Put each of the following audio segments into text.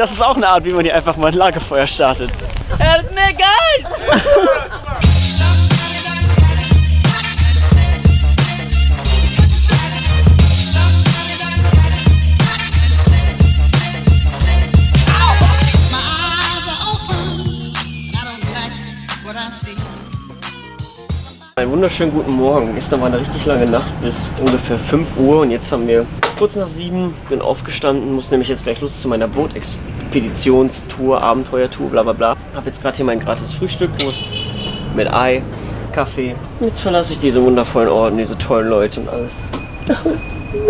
das ist auch eine Art, wie man hier einfach mal ein Lagerfeuer startet. Help me, guys! Einen wunderschönen guten Morgen. Gestern war eine richtig lange Nacht bis ungefähr 5 Uhr und jetzt haben wir kurz nach 7, bin aufgestanden, muss nämlich jetzt gleich los zu meiner Bootexpeditionstour, Abenteuertour, bla bla bla. Hab jetzt gerade hier mein gratis Frühstück, Wurst mit Ei, Kaffee. Und jetzt verlasse ich diese wundervollen Orten, diese tollen Leute und alles.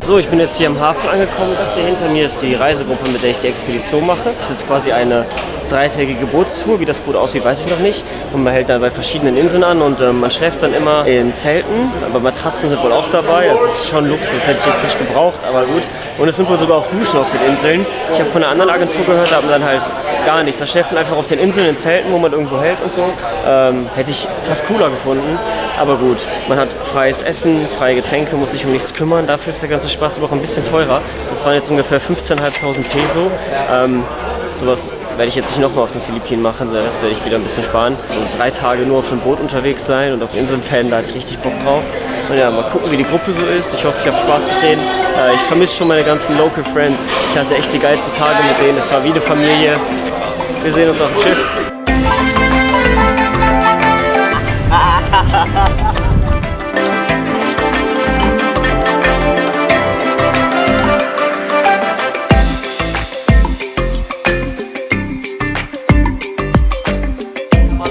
So, ich bin jetzt hier am Hafen angekommen. Das hier hinter mir ist die Reisegruppe, mit der ich die Expedition mache. Das ist jetzt quasi eine dreitägige Bootstour. Wie das Boot aussieht, weiß ich noch nicht. Und man hält dann bei verschiedenen Inseln an und äh, man schläft dann immer in Zelten. Aber Matratzen sind wohl auch dabei. Also es ist schon Luxus, das hätte ich jetzt nicht gebraucht, aber gut. Und es sind wohl sogar auch Duschen auf den Inseln. Ich habe von einer anderen Agentur gehört, da haben dann halt gar nichts. Da schläft man einfach auf den Inseln in Zelten, wo man irgendwo hält und so. Ähm, hätte ich fast cooler gefunden. Aber gut, man hat freies Essen, freie Getränke, muss sich um nichts kümmern. Dafür ist der ganze Spaß aber auch ein bisschen teurer. Das waren jetzt ungefähr 15.500 Peso. Ähm, sowas werde ich jetzt nicht nochmal auf den Philippinen machen, der Rest werde ich wieder ein bisschen sparen. So drei Tage nur auf dem Boot unterwegs sein und auf Inseln pennen, da hatte ich richtig Bock drauf. Und ja, mal gucken, wie die Gruppe so ist. Ich hoffe, ich habe Spaß mit denen. Äh, ich vermisse schon meine ganzen Local Friends. Ich hatte echt die geilsten Tage mit denen. Es war wie eine Familie. Wir sehen uns auf dem Schiff.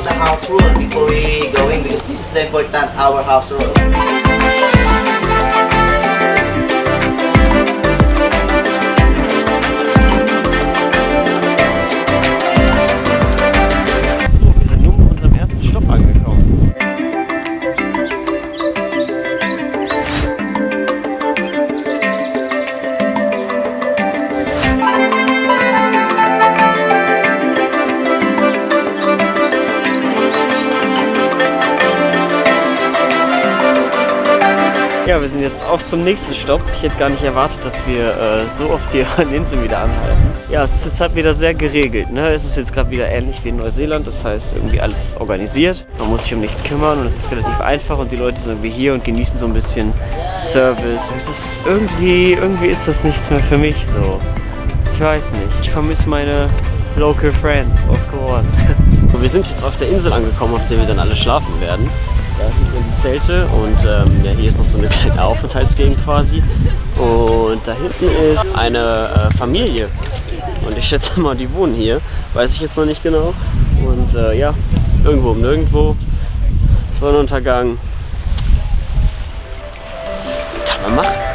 The house rule before we go in because this is the important our house rule. Ja, wir sind jetzt auf zum nächsten Stopp. Ich hätte gar nicht erwartet, dass wir äh, so oft hier an Inseln wieder anhalten. Ja, es ist jetzt halt wieder sehr geregelt. Ne? Es ist jetzt gerade wieder ähnlich wie in Neuseeland. Das heißt, irgendwie alles ist organisiert. Man muss sich um nichts kümmern und es ist relativ einfach und die Leute sind irgendwie hier und genießen so ein bisschen Service. Und das ist irgendwie, irgendwie ist das nichts mehr für mich so. Ich weiß nicht. Ich vermisse meine Local Friends aus Koran. Wir sind jetzt auf der Insel angekommen, auf der wir dann alle schlafen werden. Da sieht man die Zelte und ähm, ja, hier ist noch so eine kleine Aufenthaltsgegend quasi. Und da hinten ist eine äh, Familie. Und ich schätze mal, die wohnen hier. Weiß ich jetzt noch nicht genau. Und äh, ja, irgendwo um nirgendwo. Sonnenuntergang. Kann man machen.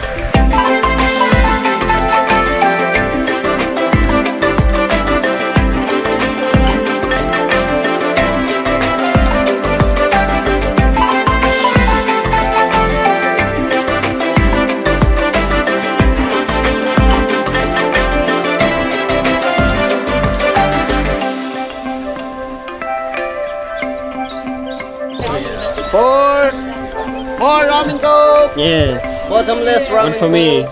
Bottomless ramen One for me.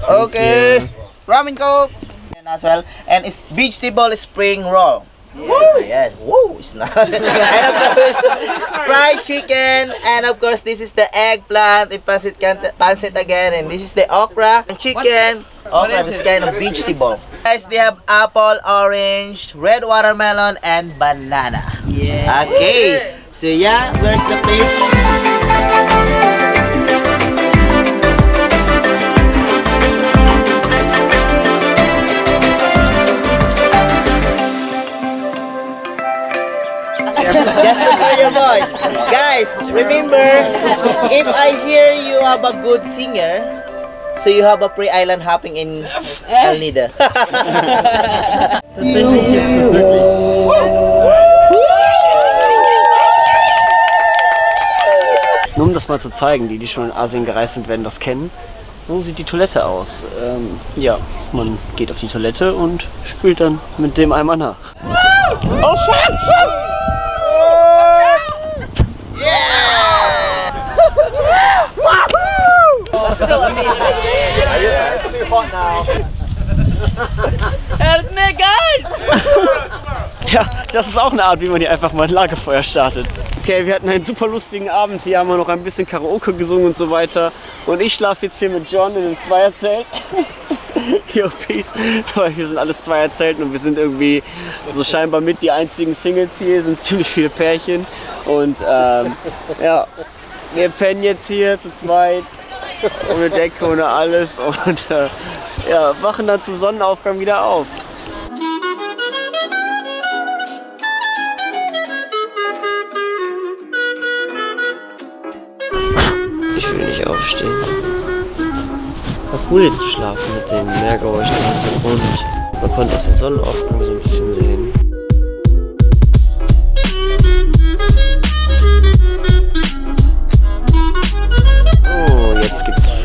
coke. Okay, ramen coke and as well, and it's vegetable spring roll. Yes. yes. Woo, it's not. and of course, fried chicken, and of course, this is the eggplant, the pancit, can- pancit again, and this is the okra and chicken. Okra is kind of vegetable. Guys, they have apple, orange, red watermelon, and banana. Yeah. Okay. So yeah, where's the plate? Just prepare your voice. Guys, remember, if I hear you have a good singer, so you have a pre-island hopping in El Nido. Nur um das mal zu zeigen, die, die schon in Asien gereist sind, werden das kennen. So sieht die Toilette aus. Ähm, ja, man geht auf die Toilette und spült dann mit dem Eimer nach. Oh fuck, fuck! Help me, guys! Ja, das ist auch eine Art, wie man hier einfach mal ein Lagerfeuer startet. Okay, wir hatten einen super lustigen Abend. Hier haben wir noch ein bisschen Karaoke gesungen und so weiter. Und ich schlafe jetzt hier mit John in einem Zweierzelt. Yo, peace. Weil wir sind alles Zweierzelten und wir sind irgendwie so scheinbar mit die einzigen Singles hier. sind ziemlich viele Pärchen. Und ähm, ja, wir pennen jetzt hier zu zweit. Ohne Decke, ohne alles. Und äh, ja, wachen dann zum Sonnenaufgang wieder auf. Ich will nicht aufstehen. War cool hier zu schlafen mit dem Meergeräusch im Hintergrund. Man konnte auch den Sonnenaufgang so ein bisschen sehen.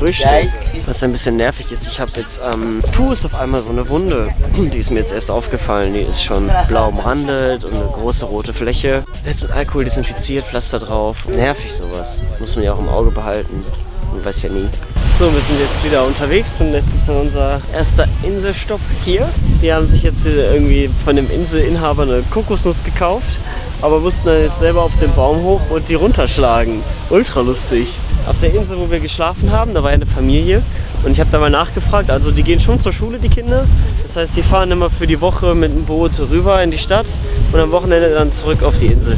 Frühstück. Was ein bisschen nervig ist, ich habe jetzt am Fuß auf einmal so eine Wunde. Die ist mir jetzt erst aufgefallen. Die ist schon blau umrandet und eine große rote Fläche. Jetzt mit Alkohol desinfiziert, Pflaster drauf. Nervig sowas. Muss man ja auch im Auge behalten. Man weiß ja nie. So, wir sind jetzt wieder unterwegs und jetzt ist unser erster Inselstopp hier. Die haben sich jetzt irgendwie von dem Inselinhaber eine Kokosnuss gekauft, aber mussten dann jetzt selber auf den Baum hoch und die runterschlagen. Ultra lustig. Auf der Insel, wo wir geschlafen haben, da war eine Familie und ich habe da mal nachgefragt. Also die gehen schon zur Schule, die Kinder. Das heißt, die fahren immer für die Woche mit dem Boot rüber in die Stadt und am Wochenende dann zurück auf die Insel.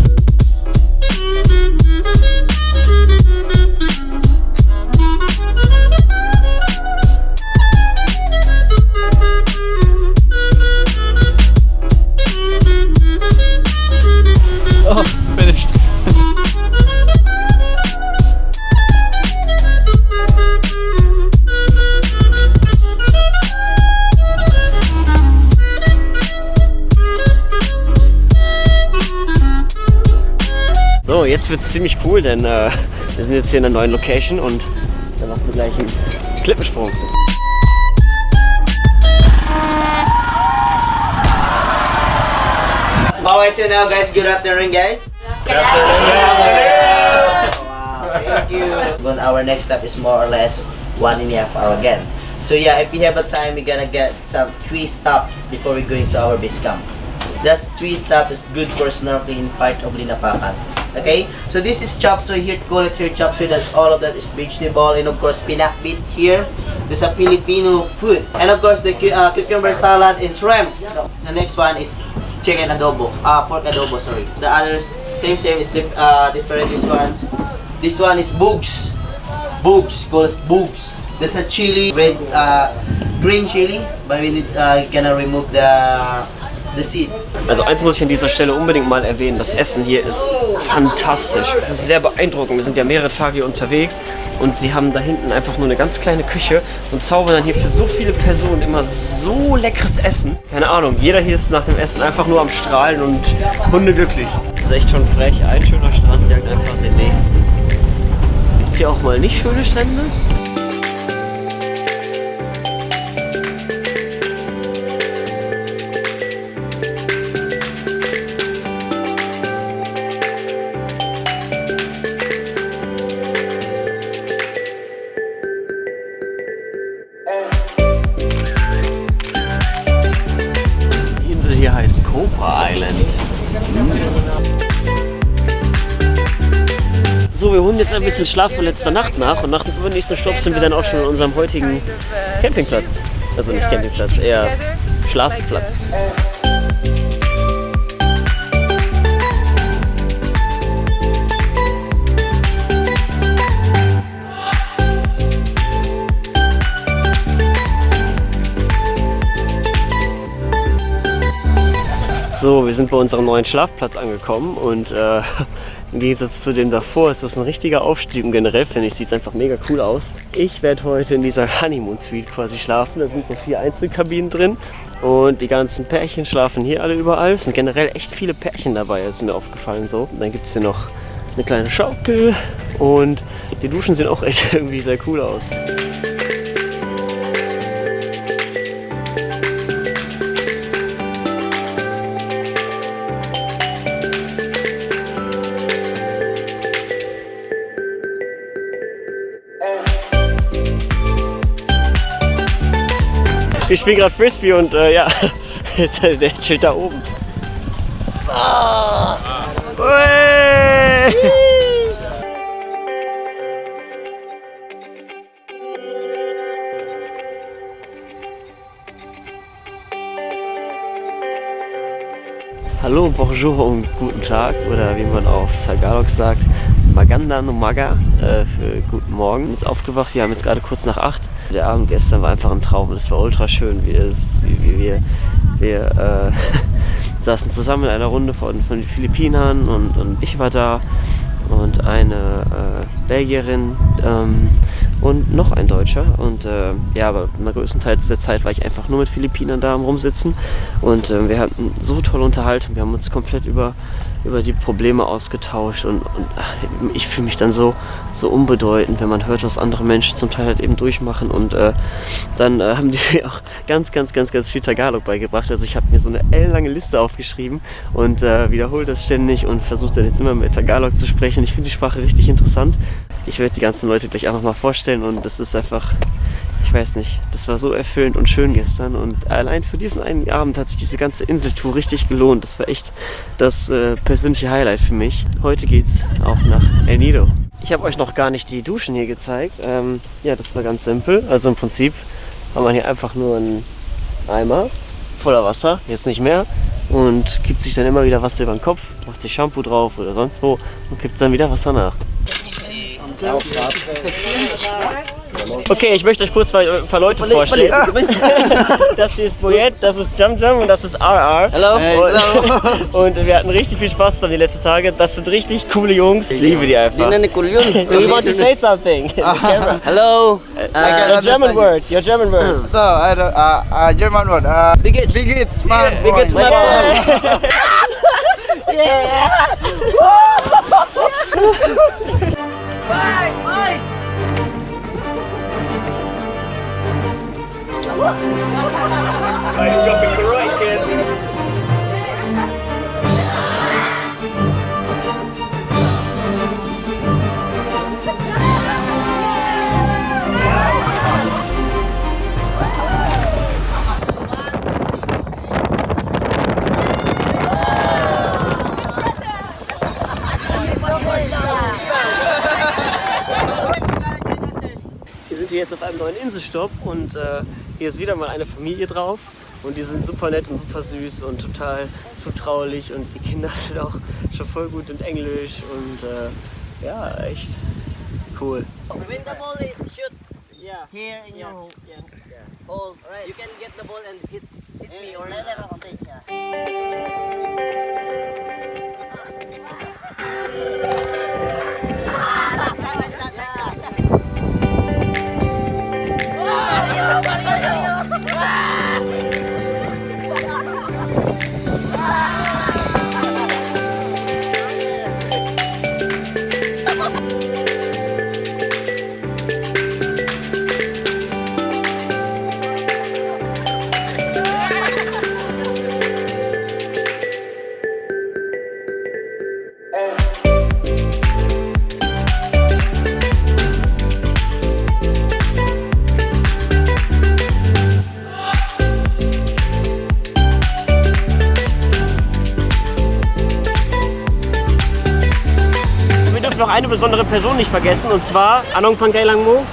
Wird es ziemlich cool, denn äh, wir sind jetzt hier in einer neuen Location und da machen wir gleich einen Klippensprung. How is it now, guys? Good afternoon, guys. Wow, thank you. Well, our next step is more or less one and a half hour again. So yeah, if we have a time, we're gonna get some three stop before we go into our base camp. That's three stop is good for snorkeling part of Linapakan. Okay, so this is chop suey here, call it here chop suey. That's all of that is vegetable and of course pinakbit here. This is a Filipino food, and of course the uh, cucumber salad and shrimp. The next one is chicken adobo, uh, pork adobo. Sorry. The others same same. Uh, different. This one, this one is bugs. Bugs, call us bugs. There's a chili with uh, green chili, but we need uh, gonna remove the. Also eins muss ich an dieser Stelle unbedingt mal erwähnen, das Essen hier ist fantastisch. Es ist sehr beeindruckend. Wir sind ja mehrere Tage hier unterwegs und sie haben da hinten einfach nur eine ganz kleine Küche und zaubern dann hier für so viele Personen immer so leckeres Essen. Keine Ahnung, jeder hier ist nach dem Essen einfach nur am Strahlen und hundeglücklich. Das ist echt schon frech. Ein schöner Strand jagt einfach den nächsten. Gibt's hier auch mal nicht schöne Strände? Holen jetzt ein bisschen Schlaf von letzter Nacht nach und nach dem übernächsten Stopp sind wir dann auch schon an unserem heutigen Campingplatz. Also nicht Campingplatz, eher Schlafplatz. So, wir sind bei unserem neuen Schlafplatz angekommen und äh, im Gegensatz zu dem davor ist das ein richtiger Aufstieg und generell finde ich, sieht es einfach mega cool aus. Ich werde heute in dieser Honeymoon Suite quasi schlafen. Da sind so vier Einzelkabinen drin und die ganzen Pärchen schlafen hier alle überall. Es sind generell echt viele Pärchen dabei, ist mir aufgefallen so. Und dann gibt es hier noch eine kleine Schaukel und die Duschen sehen auch echt irgendwie sehr cool aus. Wir spielen gerade Frisbee und äh, ja, der chillt da oben. Ah. Hallo, bonjour und guten Tag oder wie man auf Tagalog sagt, Maganda no Maga äh, für guten Morgen. Jetzt aufgewacht, wir haben jetzt gerade kurz nach acht. Der Abend gestern war einfach ein Traum, das war ultra schön. Wir, wie, wie wir, wir äh, saßen zusammen in einer Runde von, von den Philippinern und, und ich war da und eine äh, Belgierin ähm, und noch ein Deutscher. Und äh, ja, aber größtenteils der Zeit war ich einfach nur mit Philippinern da am Rumsitzen. Und äh, wir hatten so tolle Unterhaltung. Wir haben uns komplett über, über die Probleme ausgetauscht. Und, und ich fühle mich dann so, so unbedeutend, wenn man hört, was andere Menschen zum Teil halt eben durchmachen. Und äh, dann äh, haben die mir auch ganz, ganz, ganz, ganz viel Tagalog beigebracht. Also ich habe mir so eine ellenlange Liste aufgeschrieben und äh, wiederhole das ständig und versuche dann jetzt immer mit Tagalog zu sprechen. Ich finde die Sprache richtig interessant. Ich werde die ganzen Leute gleich einfach mal vorstellen und das ist einfach, ich weiß nicht, das war so erfüllend und schön gestern und allein für diesen einen Abend hat sich diese ganze Inseltour richtig gelohnt. Das war echt das äh, persönliche Highlight für mich. Heute geht's auf nach El Nido. Ich habe euch noch gar nicht die Duschen hier gezeigt. Ähm, ja, das war ganz simpel. Also im Prinzip hat man hier einfach nur einen Eimer voller Wasser, jetzt nicht mehr, und gibt sich dann immer wieder Wasser über den Kopf, macht sich Shampoo drauf oder sonst wo und gibt dann wieder Wasser nach. Okay, ich möchte euch kurz mal ein paar Leute vorstellen. Das hier ist Boyet, das ist Jum Jum und das ist RR. Hello. Und, und wir hatten richtig viel Spaß zusammen die letzten Tage. Das sind richtig coole Jungs. Ich liebe die einfach. Do you want to say something? camera? Hello. Your German word. Your German word. No, I don't. Uh, uh, German word. Uh, Bigit. big it, smart. Big sind hier jetzt auf einem neuen Inselstopp und äh, hier ist wieder mal eine Familie drauf. Und die sind super nett und super süß und total zutraulich und die Kinder sind auch schon voll gut in Englisch und äh, ja, echt cool. When the ball is shoot Yeah. here in your Yes. hole, you can get the ball and hit, hit me or Wir besondere Person nicht vergessen und zwar Anong Pangailang Mo.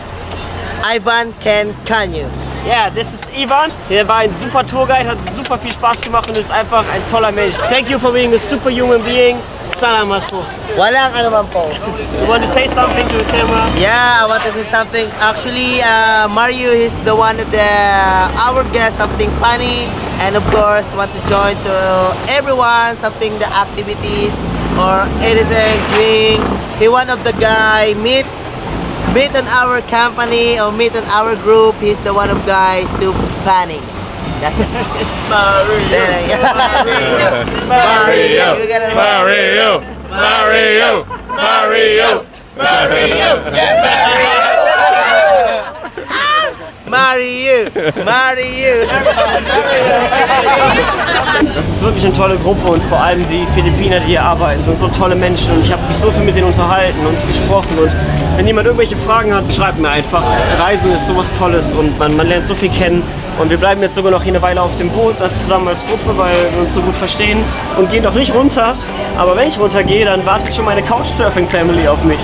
Ivan Ken Kanyu. Ja, das ist Ivan. Er war ein super Tourguide, hat super viel Spaß gemacht und ist einfach ein toller Mensch. Thank you for being a super human being. Salamat po. Walang ano man po. You want to say something to the camera? Yeah, I want to say something. Actually, uh, Mario is the one of the our guest, something funny, and of course, want to join to everyone, something the activities or anything, drink. He one of the guy meet meet on our company or meet on our group. He's the one of guy super funny. That's it. Mario. Mario. Gotta- Mario! Mario! Mario! Mario! Marry you, marry. Das ist wirklich eine tolle Gruppe und vor allem die Philippiner, die hier arbeiten, sind so tolle Menschen und ich habe mich so viel mit denen unterhalten und gesprochen und wenn jemand irgendwelche Fragen hat, schreibt mir einfach. Reisen ist sowas Tolles und man, man lernt so viel kennen und wir bleiben jetzt sogar noch hier eine Weile auf dem Boot zusammen als Gruppe, weil wir uns so gut verstehen und gehen doch nicht runter. Aber wenn ich runtergehe, dann wartet schon meine Couchsurfing-Family auf mich.